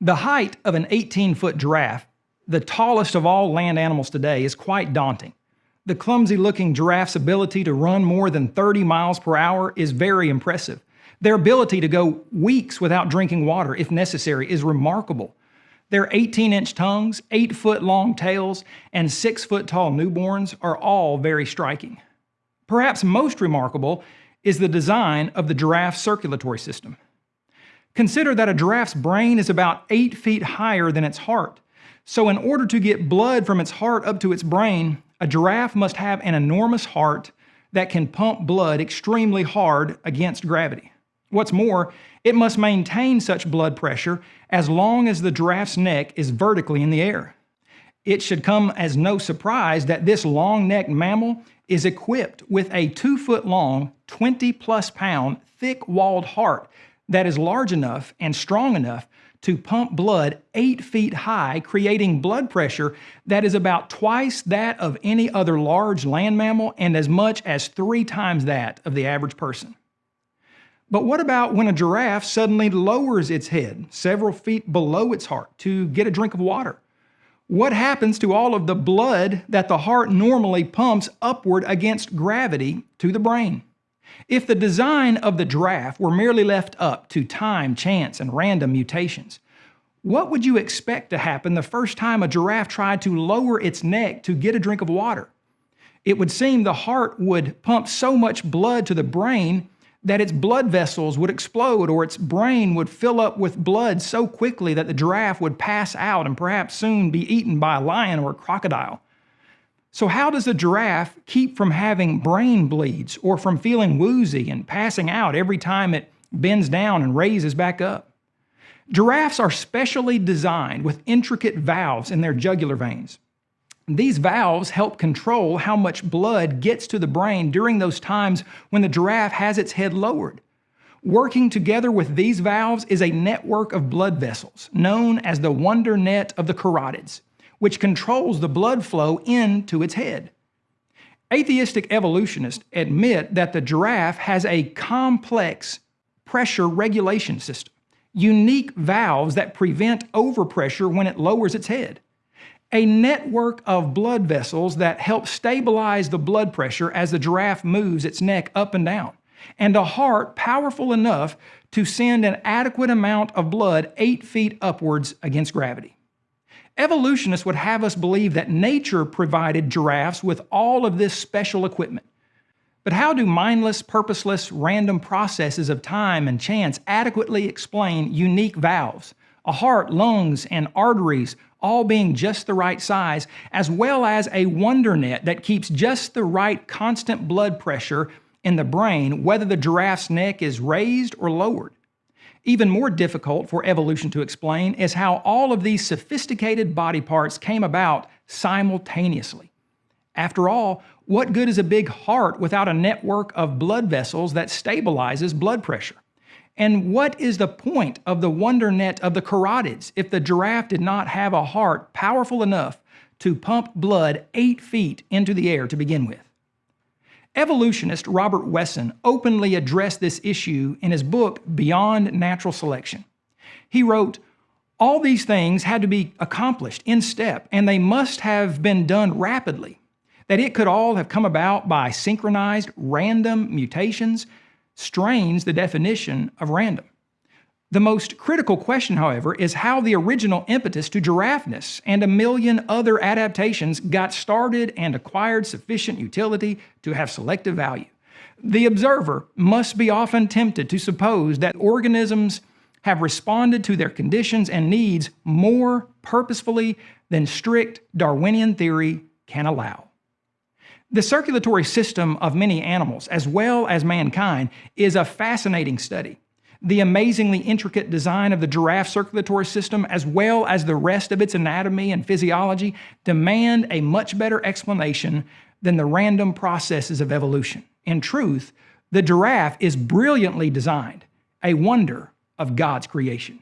The height of an 18 foot giraffe, the tallest of all land animals today, is quite daunting. The clumsy looking giraffe's ability to run more than 30 miles per hour is very impressive. Their ability to go weeks without drinking water, if necessary, is remarkable. Their 18 inch tongues, 8 foot long tails, and 6 foot tall newborns are all very striking. Perhaps most remarkable is the design of the giraffe's circulatory system. Consider that a giraffe's brain is about 8 feet higher than its heart. So in order to get blood from its heart up to its brain, a giraffe must have an enormous heart that can pump blood extremely hard against gravity. What's more, it must maintain such blood pressure as long as the giraffe's neck is vertically in the air. It should come as no surprise that this long-necked mammal is equipped with a two foot long, 20 plus pound, thick walled heart that is large enough and strong enough to pump blood eight feet high, creating blood pressure that is about twice that of any other large land mammal and as much as three times that of the average person. But what about when a giraffe suddenly lowers its head several feet below its heart to get a drink of water? What happens to all of the blood that the heart normally pumps upward against gravity to the brain? If the design of the giraffe were merely left up to time, chance, and random mutations, what would you expect to happen the first time a giraffe tried to lower its neck to get a drink of water? It would seem the heart would pump so much blood to the brain that its blood vessels would explode or its brain would fill up with blood so quickly that the giraffe would pass out and perhaps soon be eaten by a lion or a crocodile. So, how does a giraffe keep from having brain bleeds or from feeling woozy and passing out every time it bends down and raises back up? Giraffes are specially designed with intricate valves in their jugular veins. These valves help control how much blood gets to the brain during those times when the giraffe has its head lowered. Working together with these valves is a network of blood vessels known as the wonder net of the carotids which controls the blood flow into its head. Atheistic evolutionists admit that the giraffe has a complex pressure regulation system, unique valves that prevent overpressure when it lowers its head, a network of blood vessels that help stabilize the blood pressure as the giraffe moves its neck up and down, and a heart powerful enough to send an adequate amount of blood eight feet upwards against gravity. Evolutionists would have us believe that nature provided giraffes with all of this special equipment. But how do mindless, purposeless, random processes of time and chance adequately explain unique valves, a heart, lungs, and arteries all being just the right size, as well as a wonder net that keeps just the right constant blood pressure in the brain, whether the giraffe's neck is raised or lowered? Even more difficult for evolution to explain is how all of these sophisticated body parts came about simultaneously. After all, what good is a big heart without a network of blood vessels that stabilizes blood pressure? And what is the point of the wonder net of the carotids if the giraffe did not have a heart powerful enough to pump blood eight feet into the air to begin with? Evolutionist Robert Wesson openly addressed this issue in his book Beyond Natural Selection. He wrote, all these things had to be accomplished in step, and they must have been done rapidly. That it could all have come about by synchronized random mutations strains the definition of random. The most critical question, however, is how the original impetus to giraffeness and a million other adaptations got started and acquired sufficient utility to have selective value. The observer must be often tempted to suppose that organisms have responded to their conditions and needs more purposefully than strict Darwinian theory can allow. The circulatory system of many animals, as well as mankind, is a fascinating study the amazingly intricate design of the giraffe circulatory system, as well as the rest of its anatomy and physiology, demand a much better explanation than the random processes of evolution. In truth, the giraffe is brilliantly designed, a wonder of God's creation.